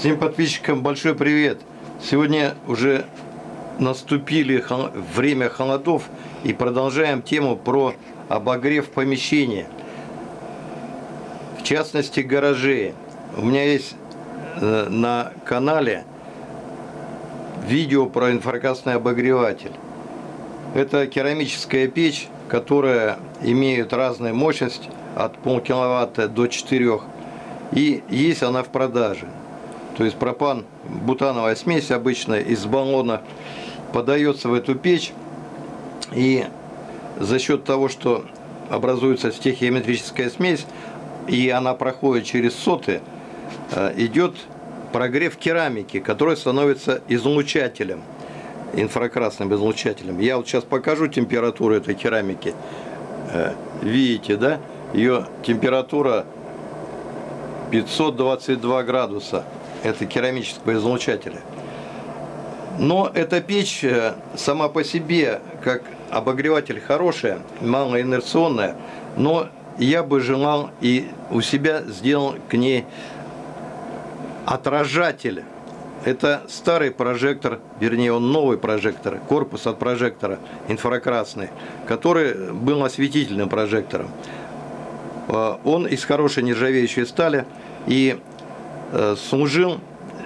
Всем подписчикам большой привет! Сегодня уже наступили время холодов и продолжаем тему про обогрев помещения. В частности, гаражей. У меня есть э, на канале видео про инфракрасный обогреватель. Это керамическая печь, которая имеет разную мощность от полкиловатта до 4. И есть она в продаже. То есть пропан, бутановая смесь обычная из баллона подается в эту печь. И за счет того, что образуется стехиометрическая смесь, и она проходит через соты, э, идет прогрев керамики, который становится излучателем, инфракрасным излучателем. Я вот сейчас покажу температуру этой керамики. Э, Видите, да? Ее температура 522 градуса. Это керамического излучателя. Но эта печь э, сама по себе, как обогреватель хорошая, малоинерционная, но я бы желал и у себя сделал к ней отражатель. Это старый прожектор, вернее он новый прожектор, корпус от прожектора инфракрасный, который был осветительным прожектором. Э, Он из хорошей нержавеющей стали и служил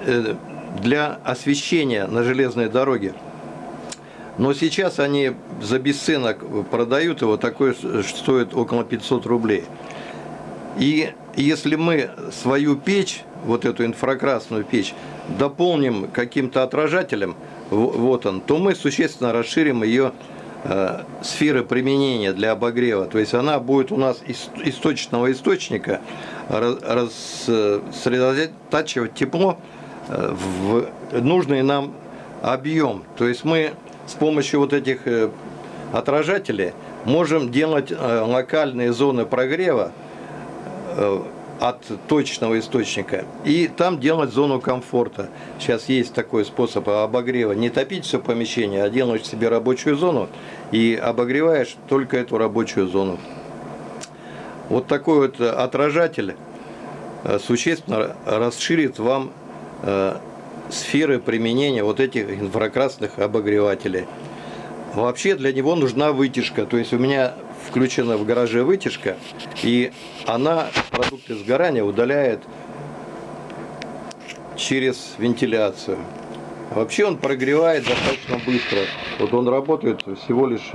э, для освещения на железной дороге. Но сейчас они за бесценок продают его, такой стоит около 500 рублей. И если мы свою печь, вот эту инфракрасную печь, дополним каким-то отражателем, вот он, то мы существенно расширим ее э, сферы применения для обогрева. То есть она будет у нас из источного источника ра- рас- э, сосредотачивать тепло э, в нужный нам объем. То есть мы с помощью вот этих э, отражателей можем делать э, локальные зоны прогрева э, от точного источника и там делать зону комфорта. Сейчас есть такой способ обогрева. Не топить все помещение, а делаешь себе рабочую зону и обогреваешь только эту рабочую зону. Вот такой вот отражатель э, существенно расширит вам э, сферы применения вот этих инфракрасных обогревателей. Вообще для него нужна вытяжка. То есть у меня включена в гараже вытяжка, и она продукты сгорания удаляет через вентиляцию. Вообще он прогревает достаточно быстро. Вот он работает всего лишь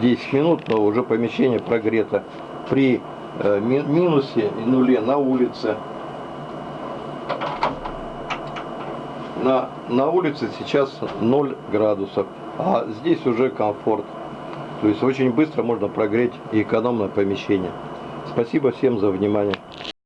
10 минут, но уже помещение прогрето при э, ми- минусе и нуле на улице. На, на улице сейчас 0 градусов, а здесь уже комфорт. То есть очень быстро можно прогреть и экономное помещение. Спасибо всем за внимание.